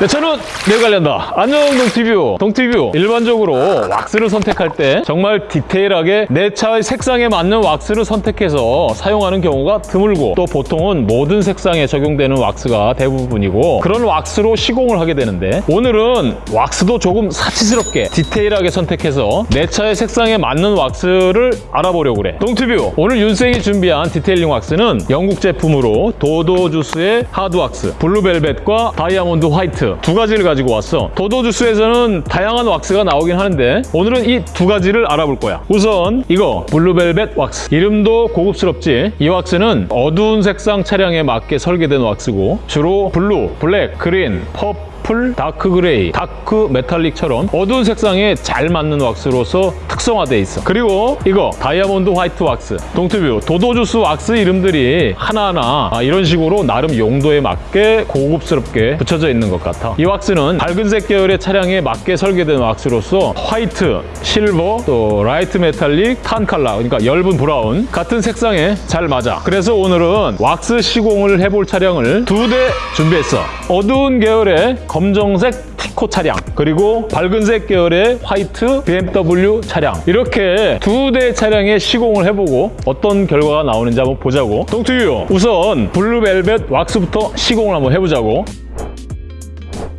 내 차는 내가 관린다. 안녕 동티뷰. 동티뷰. 일반적으로 왁스를 선택할 때 정말 디테일하게 내 차의 색상에 맞는 왁스를 선택해서 사용하는 경우가 드물고 또 보통은 모든 색상에 적용되는 왁스가 대부분이고 그런 왁스로 시공을 하게 되는데 오늘은 왁스도 조금 사치스럽게 디테일하게 선택해서 내 차의 색상에 맞는 왁스를 알아보려고 그래. 동티뷰. 오늘 윤생이 준비한 detailing 왁스는 영국 제품으로 도도주스의 hard 왁스, 블루벨벳과 다이아몬드 화이트 두 가지를 가지고 왔어. 도도주스에서는 다양한 왁스가 나오긴 하는데 오늘은 이 두 가지를 알아볼 거야. 우선 이거 블루벨벳 왁스. 이름도 고급스럽지? 이 왁스는 어두운 색상 차량에 맞게 설계된 왁스고 주로 blue, black, green, purple, dark grey, dark metallic처럼 어두운 색상에 잘 맞는 왁스로서 특성화되어 있어. 그리고 이거 다이아몬드 화이트 왁스, 동투뷰, 도도주스 왁스 이름들이 하나하나 아, 이런 식으로 나름 용도에 맞게 고급스럽게 붙여져 있는 것 같아. 이 왁스는 밝은색 계열의 차량에 맞게 설계된 왁스로서 white, silver, 또 light metallic, tan color, 그러니까 엷은 브라운 같은 색상에 잘 맞아. 그래서 오늘은 왁스 시공을 해볼 차량을 두 대 준비했어. 어두운 계열의 검정색 티코 차량 그리고 밝은색 계열의 white BMW 차량 이렇게 두 대 차량의 시공을 해보고 어떤 결과가 나오는지 한번 보자고 동투유 우선 블루벨벳 왁스부터 시공을 한번 해보자고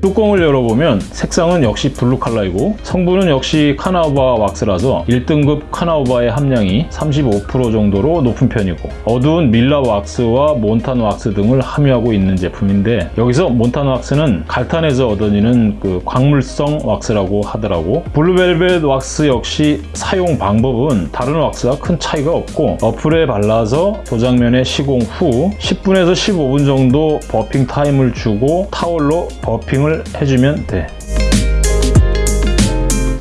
뚜껑을 열어보면 색상은 역시 blue 컬러이고 성분은 역시 카나우바 왁스라서 1등급 카나우바의 함량이 35% 정도로 높은 편이고 어두운 밀랍 왁스와 몬탄 왁스 등을 함유하고 있는 제품인데 여기서 몬탄 왁스는 갈탄에서 얻어지는 그 광물성 왁스라고 하더라고 블루벨벳 왁스 역시 사용 방법은 다른 왁스와 큰 차이가 없고 어플에 발라서 도장면에 시공 후 10분에서 15분 정도 buffing 타임을 주고 타월로 buffing을 해주면 돼.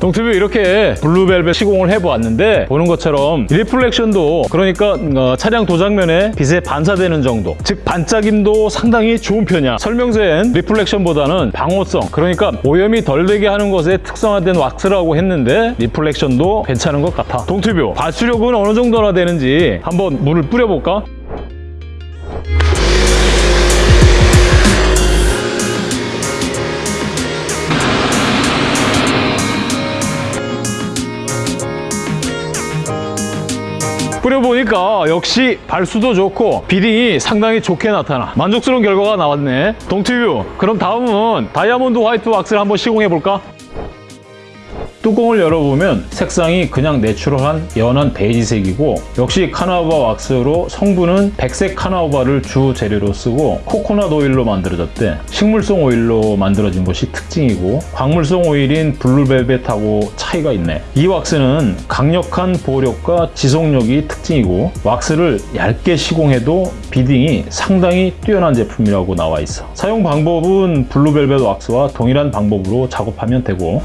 동티뷰 이렇게 Blue Velvet 시공을 해보았는데 보는 것처럼 reflection도 그러니까 어, 차량 도장면에 빛에 반사되는 정도 즉 반짝임도 상당히 좋은 편이야 설명서엔 reflection보다는 방호성 그러니까 오염이 덜 되게 하는 것에 특성화된 왁스라고 했는데 reflection도 괜찮은 것 같아 동티뷰 발수력은 어느 정도나 되는지 한번 물을 뿌려볼까? 뿌려보니까 역시 발수도 좋고 beading이 상당히 좋게 나타나 만족스러운 결과가 나왔네 동티뷰 그럼 다음은 Diamond White 왁스를 한번 시공해볼까? 뚜껑을 열어보면 색상이 그냥 natural한 연한 베이지색이고 역시 carnauba 왁스로 성분은 백색 carnauba를 주 재료로 쓰고 코코넛 오일로 만들어졌대. 식물성 오일로 만들어진 것이 특징이고 광물성 오일인 Blue Velvet하고 차이가 있네. 이 왁스는 강력한 보호력과 지속력이 특징이고 왁스를 얇게 시공해도 beading이 상당히 뛰어난 제품이라고 나와 있어. 사용 방법은 Blue Velvet 왁스와 동일한 방법으로 작업하면 되고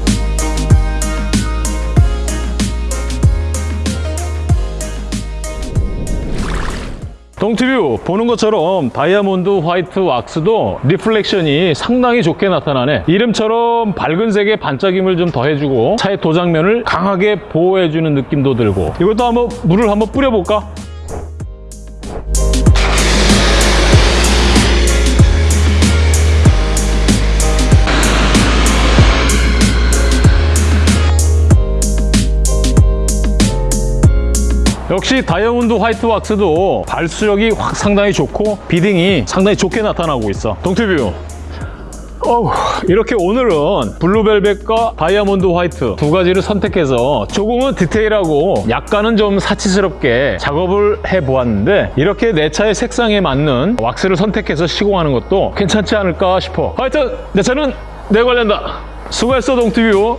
동티뷰 보는 것처럼 Diamond White 왁스도 reflection이 상당히 좋게 나타나네 이름처럼 밝은 색의 반짝임을 좀 더해주고 차의 도장면을 강하게 보호해주는 느낌도 들고 이것도 한번 물을 한번 뿌려볼까? 역시 Diamond White 왁스도 발수력이 확 상당히 좋고 beading이 상당히 좋게 나타나고 있어. 동티뷰. 어우, 이렇게 오늘은 Blue Velvet과 Diamond White 두 가지를 선택해서 조금은 디테일하고 약간은 좀 사치스럽게 작업을 해보았는데 이렇게 내 차의 색상에 맞는 왁스를 선택해서 시공하는 것도 괜찮지 않을까 싶어. 하여튼 내 차는 내가 관리한다. 수고했어 동티뷰